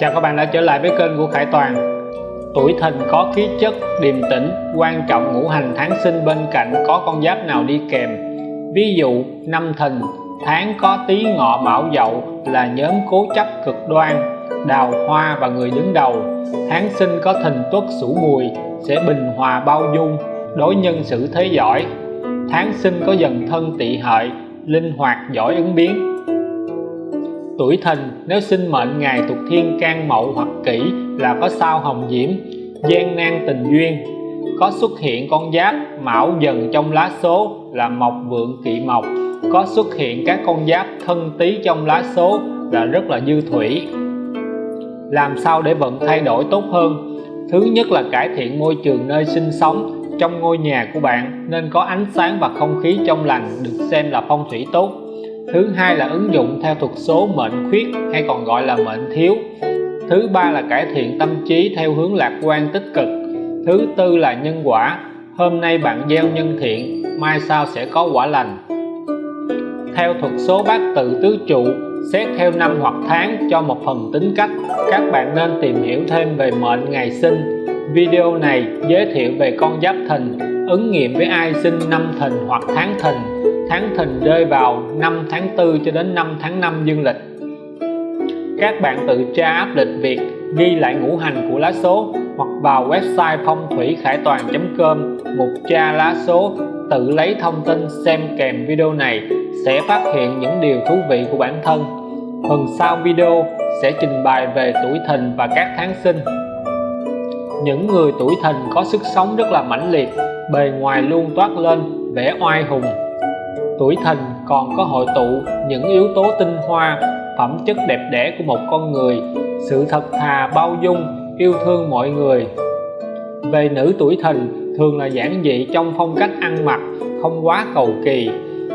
Chào các bạn đã trở lại với kênh của Khải Toàn. Tuổi thìn có khí chất điềm tĩnh, quan trọng ngũ hành tháng sinh bên cạnh có con giáp nào đi kèm. Ví dụ, năm thìn, tháng có tí ngọ mão dậu là nhóm cố chấp cực đoan, đào hoa và người đứng đầu. Tháng sinh có thìn tuất sửu mùi, sẽ bình hòa bao dung, đối nhân xử thế giỏi. Tháng sinh có dần thân tỵ hợi, linh hoạt giỏi ứng biến tuổi thìn nếu sinh mệnh ngày thuộc thiên can mậu hoặc kỷ là có sao hồng diễm, gian nan tình duyên. Có xuất hiện con giáp, mão dần trong lá số là mộc vượng kỵ mộc. Có xuất hiện các con giáp thân tý trong lá số là rất là dư thủy. Làm sao để vận thay đổi tốt hơn? Thứ nhất là cải thiện môi trường nơi sinh sống trong ngôi nhà của bạn, nên có ánh sáng và không khí trong lành được xem là phong thủy tốt thứ hai là ứng dụng theo thuật số mệnh khuyết, hay còn gọi là mệnh thiếu. Thứ ba là cải thiện tâm trí theo hướng lạc quan tích cực. Thứ tư là nhân quả. Hôm nay bạn gieo nhân thiện, mai sau sẽ có quả lành. Theo thuật số bát tự tứ trụ, xét theo năm hoặc tháng cho một phần tính cách, các bạn nên tìm hiểu thêm về mệnh ngày sinh. Video này giới thiệu về con giáp thìn, ứng nghiệm với ai sinh năm thìn hoặc tháng thìn tháng thìn rơi vào năm tháng 4 cho đến 5 tháng 5 dương lịch. Các bạn tự tra áp lịch việc ghi lại ngũ hành của lá số hoặc vào website phong thủy khải toàn.com mục tra lá số, tự lấy thông tin xem kèm video này sẽ phát hiện những điều thú vị của bản thân. Phần sau video sẽ trình bày về tuổi thìn và các tháng sinh. Những người tuổi thìn có sức sống rất là mãnh liệt, bề ngoài luôn toát lên vẻ oai hùng tuổi thìn còn có hội tụ những yếu tố tinh hoa, phẩm chất đẹp đẽ của một con người. Sự thật thà bao dung, yêu thương mọi người. Về nữ tuổi thìn thường là giản dị trong phong cách ăn mặc, không quá cầu kỳ.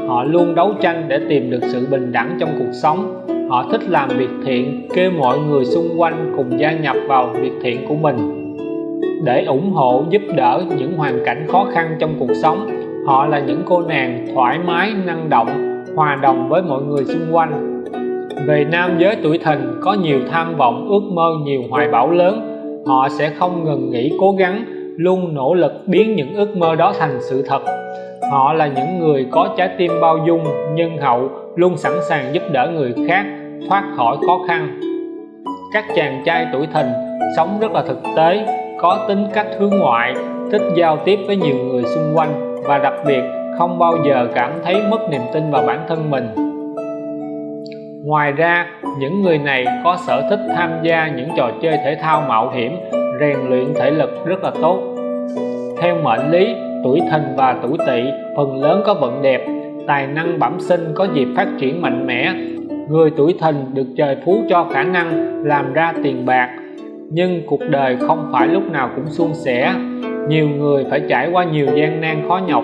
Họ luôn đấu tranh để tìm được sự bình đẳng trong cuộc sống. Họ thích làm việc thiện kêu mọi người xung quanh cùng gia nhập vào việc thiện của mình. Để ủng hộ, giúp đỡ những hoàn cảnh khó khăn trong cuộc sống họ là những cô nàng thoải mái, năng động, hòa đồng với mọi người xung quanh. Về nam giới tuổi thìn có nhiều tham vọng, ước mơ nhiều hoài bão lớn. Họ sẽ không ngừng nghỉ cố gắng, luôn nỗ lực biến những ước mơ đó thành sự thật. Họ là những người có trái tim bao dung, nhân hậu, luôn sẵn sàng giúp đỡ người khác, thoát khỏi khó khăn. Các chàng trai tuổi thìn sống rất là thực tế, có tính cách hướng ngoại, thích giao tiếp với nhiều người xung quanh và đặc biệt không bao giờ cảm thấy mất niềm tin vào bản thân mình. Ngoài ra, những người này có sở thích tham gia những trò chơi thể thao mạo hiểm, rèn luyện thể lực rất là tốt. Theo mệnh lý, tuổi thìn và tuổi tỵ, phần lớn có vận đẹp, tài năng bẩm sinh có dịp phát triển mạnh mẽ. Người tuổi thìn được trời phú cho khả năng làm ra tiền bạc, nhưng cuộc đời không phải lúc nào cũng suôn sẻ nhiều người phải trải qua nhiều gian nan khó nhọc.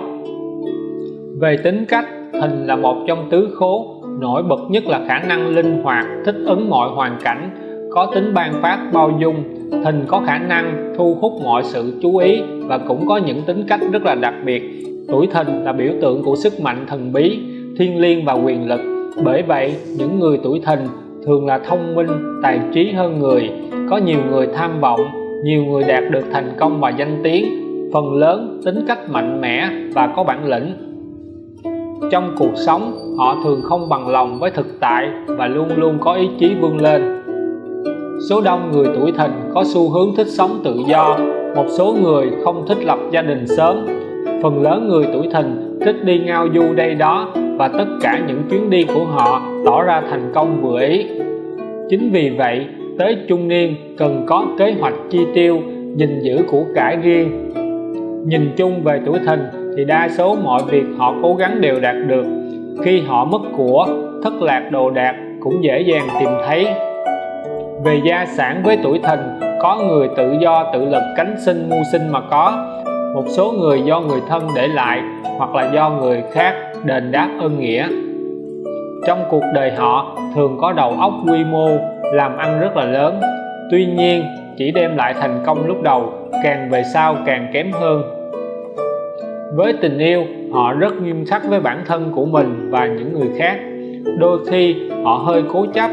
Về tính cách thìn là một trong tứ khố. Nổi bật nhất là khả năng linh hoạt, thích ứng mọi hoàn cảnh, có tính ban phát, bao dung. Thìn có khả năng thu hút mọi sự chú ý và cũng có những tính cách rất là đặc biệt. Tuổi thìn là biểu tượng của sức mạnh thần bí thiên liêng và quyền lực. Bởi vậy, những người tuổi thìn thường là thông minh, tài trí hơn người. Có nhiều người tham vọng nhiều người đạt được thành công và danh tiếng, phần lớn tính cách mạnh mẽ và có bản lĩnh. Trong cuộc sống, họ thường không bằng lòng với thực tại và luôn luôn có ý chí vươn lên. Số đông người tuổi thìn có xu hướng thích sống tự do, một số người không thích lập gia đình sớm. Phần lớn người tuổi thìn thích đi ngao du đây đó và tất cả những chuyến đi của họ tỏ ra thành công vừa ý. Chính vì vậy tới trung niên cần có kế hoạch chi tiêu, gìn giữ của cải riêng. Nhìn chung về tuổi thìn thì đa số mọi việc họ cố gắng đều đạt được. Khi họ mất của, thất lạc đồ đạc cũng dễ dàng tìm thấy. Về gia sản với tuổi thìn, có người tự do tự lực cánh sinh mưu sinh mà có. Một số người do người thân để lại hoặc là do người khác đền đáp ơn nghĩa. Trong cuộc đời họ, thường có đầu óc quy mô làm ăn rất là lớn. Tuy nhiên, chỉ đem lại thành công lúc đầu, càng về sau càng kém hơn. Với tình yêu, họ rất nghiêm khắc với bản thân của mình và những người khác. Đôi khi, họ hơi cố chấp,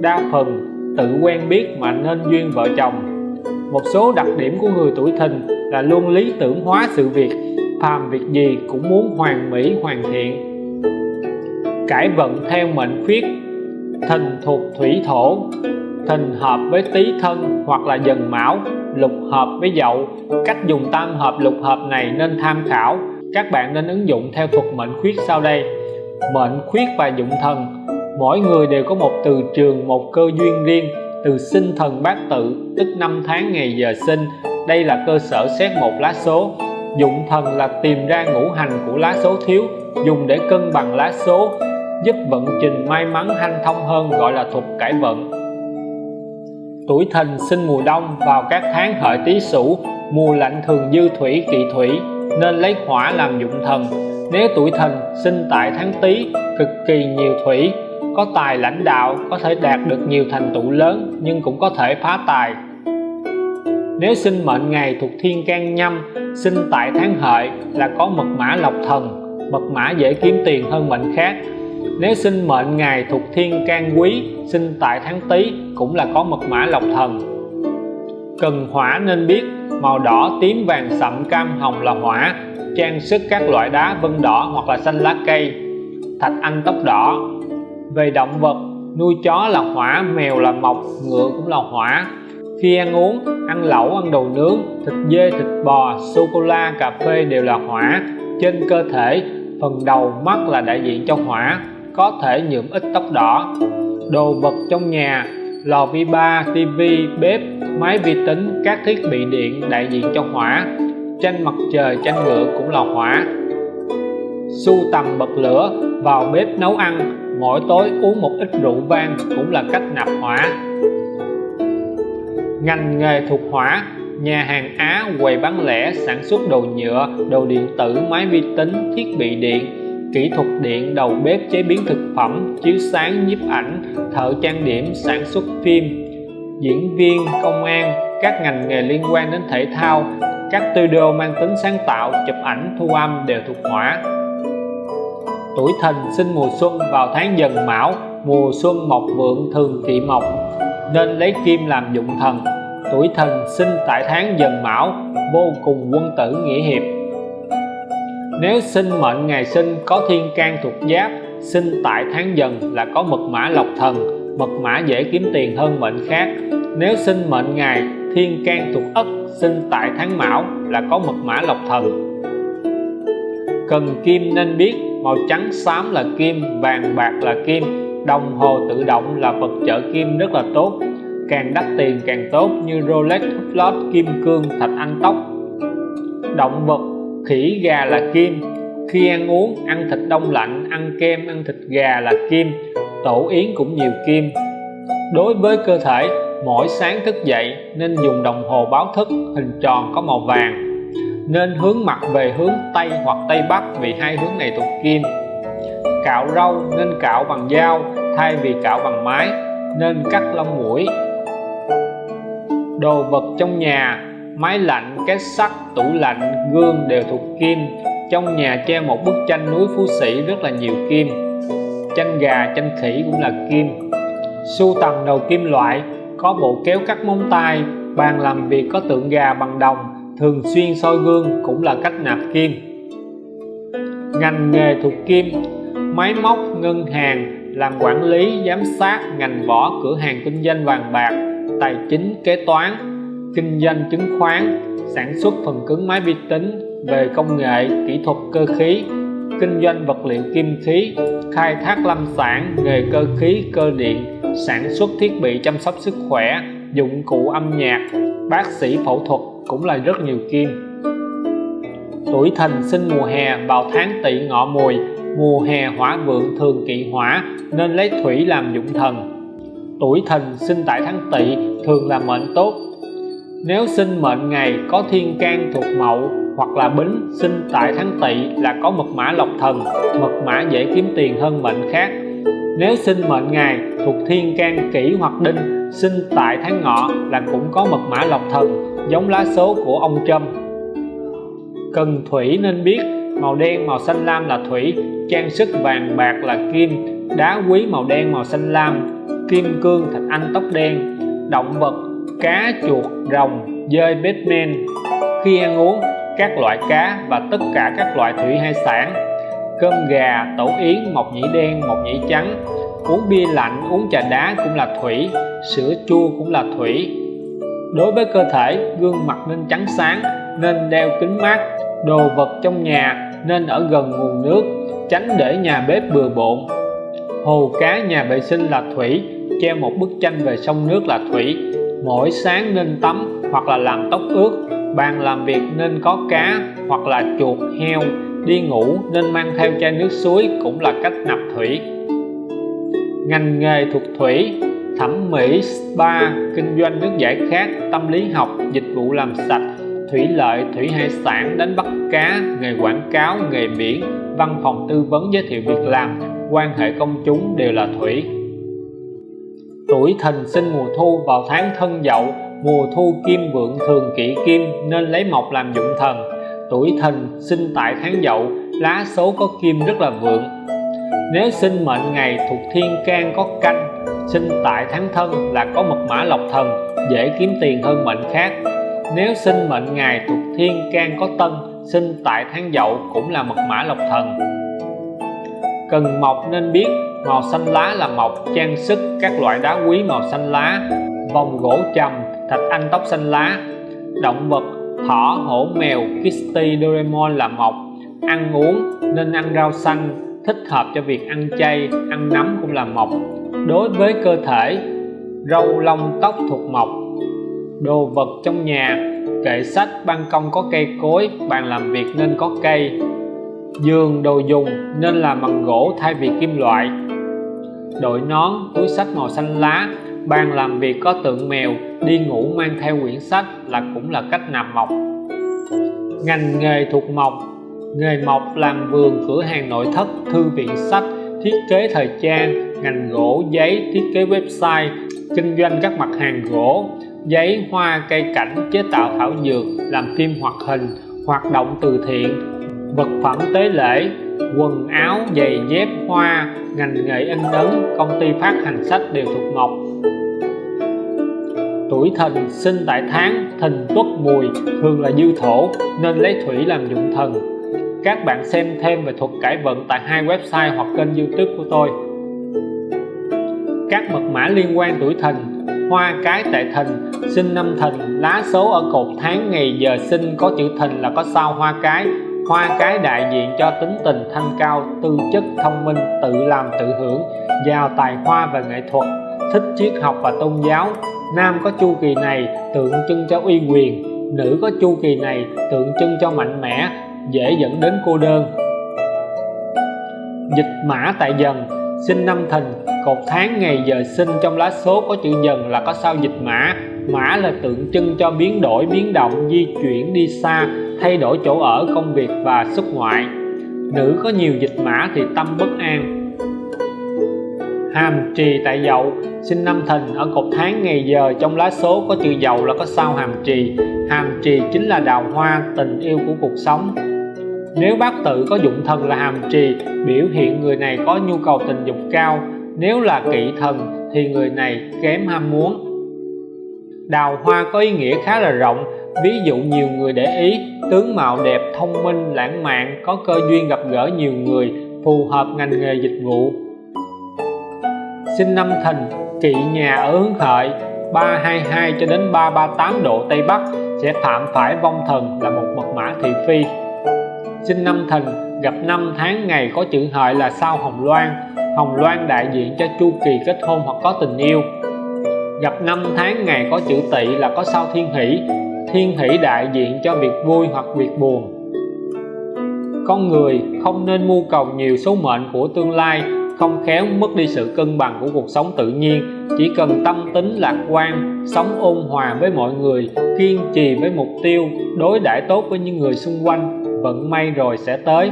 đa phần tự quen biết mà nên duyên vợ chồng. Một số đặc điểm của người tuổi thìn là luôn lý tưởng hóa sự việc, phàm việc gì cũng muốn hoàn mỹ, hoàn thiện. Cải vận theo mệnh khuyết thìn thuộc thủy thổ thìn hợp với tý thân hoặc là dần mão, lục hợp với dậu. Cách dùng tam hợp, lục hợp này nên tham khảo. Các bạn nên ứng dụng theo thuật mệnh khuyết sau đây. Mệnh khuyết và dụng thần. Mỗi người đều có một từ trường, một cơ duyên riêng, từ sinh thần bát tự, tức năm tháng ngày giờ sinh. Đây là cơ sở xét một lá số. Dụng thần là tìm ra ngũ hành của lá số thiếu, dùng để cân bằng lá số giúp vận trình may mắn hanh thông hơn gọi là thuật cải vận. Tuổi thìn sinh mùa đông vào các tháng hợi tý sửu, mùa lạnh thường dư thủy, kỵ thủy, nên lấy hỏa làm dụng thần. Nếu tuổi thìn sinh tại tháng tý, cực kỳ nhiều thủy, có tài lãnh đạo, có thể đạt được nhiều thành tựu lớn, nhưng cũng có thể phá tài. Nếu sinh mệnh ngày thuộc thiên can nhâm, sinh tại tháng hợi là có mật mã lộc thần, mật mã dễ kiếm tiền hơn mệnh khác nếu sinh mệnh ngày thuộc thiên can quý, sinh tại tháng tý cũng là có mật mã lộc thần. Cần hỏa nên biết, màu đỏ, tím, vàng, sậm, cam, hồng là hỏa, trang sức các loại đá, vân đỏ hoặc là xanh lá cây, thạch anh tóc đỏ. Về động vật, nuôi chó là hỏa, mèo là mộc, ngựa cũng là hỏa. Khi ăn uống, ăn lẩu, ăn đồ nướng, thịt dê, thịt bò sô cô la cà phê đều là hỏa. Trên cơ thể, phần đầu mắt là đại diện cho hỏa có thể nhuộm ít tóc đỏ. Đồ vật trong nhà, lò vi ba, tivi, bếp, máy vi tính, các thiết bị điện đại diện cho hỏa. Tranh mặt trời tranh ngựa cũng là hỏa. Sưu tầm bật lửa, vào bếp nấu ăn. Mỗi tối uống một ít rượu vang cũng là cách nạp hỏa. Ngành nghề thuộc hỏa, nhà hàng Á quầy bán lẻ sản xuất đồ nhựa, đồ điện tử, máy vi tính, thiết bị điện kỹ thuật điện, đầu bếp, chế biến thực phẩm, chiếu sáng, nhiếp ảnh, thợ trang điểm, sản xuất phim, diễn viên, công an, các ngành nghề liên quan đến thể thao, các studio mang tính sáng tạo, chụp ảnh, thu âm đều thuộc hỏa tuổi thìn sinh mùa xuân vào tháng dần mão, mùa xuân mộc vượng thường kỵ mộc, nên lấy kim làm dụng thần. Tuổi thìn sinh tại tháng dần mão, vô cùng quân tử nghĩa hiệp nếu sinh mệnh ngày sinh có thiên can thuộc giáp sinh tại tháng dần là có mật mã lộc thần, mật mã dễ kiếm tiền hơn mệnh khác. Nếu sinh mệnh ngày thiên can thuộc ất, sinh tại tháng mão là có mật mã lộc thần. Cần kim nên biết, màu trắng xám là kim, vàng bạc là kim, đồng hồ tự động là vật trợ kim rất là tốt. Càng đắt tiền càng tốt như Rolex, Hublot, kim cương, thạch anh tóc. Động vật khỉ gà là kim. Khi ăn uống, ăn thịt đông lạnh, ăn kem, ăn thịt gà là kim. Tổ yến cũng nhiều kim. Đối với cơ thể, mỗi sáng thức dậy nên dùng đồng hồ báo thức, hình tròn có màu vàng. Nên hướng mặt về hướng Tây hoặc Tây Bắc vì hai hướng này thuộc kim. Cạo râu nên cạo bằng dao, thay vì cạo bằng máy nên cắt lông mũi. Đồ vật trong nhà máy lạnh, két sắt, tủ lạnh, gương đều thuộc kim. Trong nhà treo một bức tranh núi phú sĩ rất là nhiều kim. Tranh gà tranh khỉ cũng là kim. Sưu tầm đầu kim loại, có bộ kéo cắt móng tay, bàn làm việc có tượng gà bằng đồng, thường xuyên soi gương cũng là cách nạp kim. Ngành nghề thuộc kim, máy móc, ngân hàng, làm quản lý, giám sát, ngành võ cửa hàng kinh doanh vàng bạc, tài chính, kế toán kinh doanh chứng khoán, sản xuất phần cứng máy vi tính về công nghệ, kỹ thuật cơ khí, kinh doanh vật liệu kim khí, khai thác lâm sản, nghề cơ khí, cơ điện, sản xuất thiết bị chăm sóc sức khỏe, dụng cụ âm nhạc, bác sĩ phẫu thuật cũng là rất nhiều kim. Tuổi thìn sinh mùa hè vào tháng tỵ ngọ mùi, mùa hè hỏa vượng thường kỵ hỏa nên lấy thủy làm dụng thần. Tuổi thìn sinh tại tháng tỵ thường là mệnh tốt nếu sinh mệnh ngày có thiên can thuộc mậu hoặc là bính, sinh tại tháng tỵ là có mật mã lộc thần, mật mã dễ kiếm tiền hơn mệnh khác. Nếu sinh mệnh ngày thuộc thiên can kỷ hoặc đinh, sinh tại tháng ngọ là cũng có mật mã lộc thần, giống lá số của ông trâm. Cần thủy nên biết, màu đen, màu xanh lam là thủy, trang sức vàng bạc là kim, đá quý màu đen, màu xanh lam, kim cương, thạch anh, tóc đen. Động vật cá chuột rồng dơi Batman khi ăn uống, các loại cá và tất cả các loại thủy hải sản, cơm gà tổ yến mộc nhĩ đen mộc nhĩ trắng, uống bia lạnh, uống trà đá cũng là thủy, sữa chua cũng là thủy. Đối với cơ thể, gương mặt nên trắng sáng, nên đeo kính mát, đồ vật trong nhà nên ở gần nguồn nước, tránh để nhà bếp bừa bộn. Hồ cá nhà vệ sinh là thủy, treo một bức tranh về sông nước là thủy mỗi sáng nên tắm hoặc là làm tóc ướt. Bàn làm việc nên có cá hoặc là chuột, heo. Đi ngủ nên mang theo chai nước suối cũng là cách nạp thủy. Ngành nghề thuộc thủy, thẩm mỹ, spa, kinh doanh nước giải khát, tâm lý học, dịch vụ làm sạch, thủy lợi, thủy hải sản, đánh bắt cá, nghề quảng cáo, nghề biển, văn phòng tư vấn giới thiệu việc làm, quan hệ công chúng đều là thủy tuổi thìn sinh mùa thu vào tháng thân dậu, mùa thu kim vượng thường kỵ kim nên lấy mộc làm dụng thần. Tuổi thìn sinh tại tháng dậu, lá số có kim rất là vượng. Nếu sinh mệnh ngày thuộc thiên can có canh, sinh tại tháng thân là có mật mã lộc thần, dễ kiếm tiền hơn mệnh khác. Nếu sinh mệnh ngày thuộc thiên can có tân, sinh tại tháng dậu cũng là mật mã lộc thần. Cần mộc nên biết màu xanh lá là mộc trang sức các loại đá quý màu xanh lá vòng gỗ trầm thạch anh tóc xanh lá. Động vật, thỏ, hổ, mèo Kitty Doraemon là mộc ăn uống nên ăn rau xanh, thích hợp cho việc ăn chay, ăn nấm cũng là mộc đối với cơ thể, râu lông tóc thuộc mộc đồ vật trong nhà, kệ sách, ban công có cây cối, bàn làm việc nên có cây. Giường, đồ dùng nên làm bằng gỗ thay vì kim loại đội nón, túi sách màu xanh lá, bàn làm việc có tượng mèo, đi ngủ mang theo quyển sách là cũng là cách nạp mộc. Ngành nghề thuộc mộc. Nghề mộc làm vườn, cửa hàng nội thất, thư viện sách, thiết kế thời trang, ngành gỗ, giấy, thiết kế website, kinh doanh các mặt hàng gỗ, giấy, hoa, cây cảnh, chế tạo thảo dược, làm phim hoạt hình, hoạt động từ thiện vật phẩm tế lễ, quần áo, giày dép, hoa, ngành nghề in ấn công ty phát hành sách đều thuộc mộc tuổi thìn sinh tại tháng thìn tuất mùi, thường là dư thổ, nên lấy thủy làm dụng thần. Các bạn xem thêm về thuật cải vận tại hai website hoặc kênh youtube của tôi. Các mật mã liên quan tuổi thìn. Hoa cái tại thìn, sinh năm thìn, lá số ở cột tháng ngày giờ sinh có chữ thìn là có sao hoa cái hoa cái đại diện cho tính tình thanh cao, tư chất thông minh, tự làm tự hưởng, giàu tài hoa và nghệ thuật, thích triết học và tôn giáo. Nam có chu kỳ này tượng trưng cho uy quyền, nữ có chu kỳ này tượng trưng cho mạnh mẽ, dễ dẫn đến cô đơn. Dịch mã tại dần, sinh năm thìn, cột tháng ngày giờ sinh trong lá số có chữ dần là có sao dịch mã. Mã là tượng trưng cho biến đổi, biến động, di chuyển đi xa thay đổi chỗ ở, công việc và xuất ngoại. Nữ có nhiều dịch mã thì tâm bất an. Hàm trì tại dậu, sinh năm thìn, ở cột tháng ngày giờ, trong lá số có chữ dậu là có sao hàm trì. Hàm trì chính là đào hoa, tình yêu của cuộc sống. Nếu bát tự có dụng thần là hàm trì, biểu hiện người này có nhu cầu tình dục cao. Nếu là kỵ thần, thì người này kém ham muốn. Đào hoa có ý nghĩa khá là rộng ví dụ nhiều người để ý, tướng mạo đẹp, thông minh, lãng mạn, có cơ duyên gặp gỡ nhiều người, phù hợp ngành nghề dịch vụ. Sinh năm thìn kỵ nhà ở hướng hợi 322 cho đến 338 độ Tây Bắc, sẽ phạm phải vong thần là một mật mã thị phi. Sinh năm thìn gặp năm tháng ngày có chữ hợi là sao hồng loan hồng loan đại diện cho chu kỳ kết hôn hoặc có tình yêu. Gặp năm tháng ngày có chữ tỵ là có sao thiên hỷ thiên hỷ đại diện cho việc vui hoặc việc buồn. Con người không nên mưu cầu nhiều số mệnh của tương lai, không khéo mất đi sự cân bằng của cuộc sống tự nhiên. Chỉ cần tâm tính lạc quan, sống ôn hòa với mọi người, kiên trì với mục tiêu, đối đãi tốt với những người xung quanh, vận may rồi sẽ tới.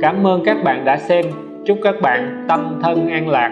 Cảm ơn các bạn đã xem. Chúc các bạn tâm thân an lạc.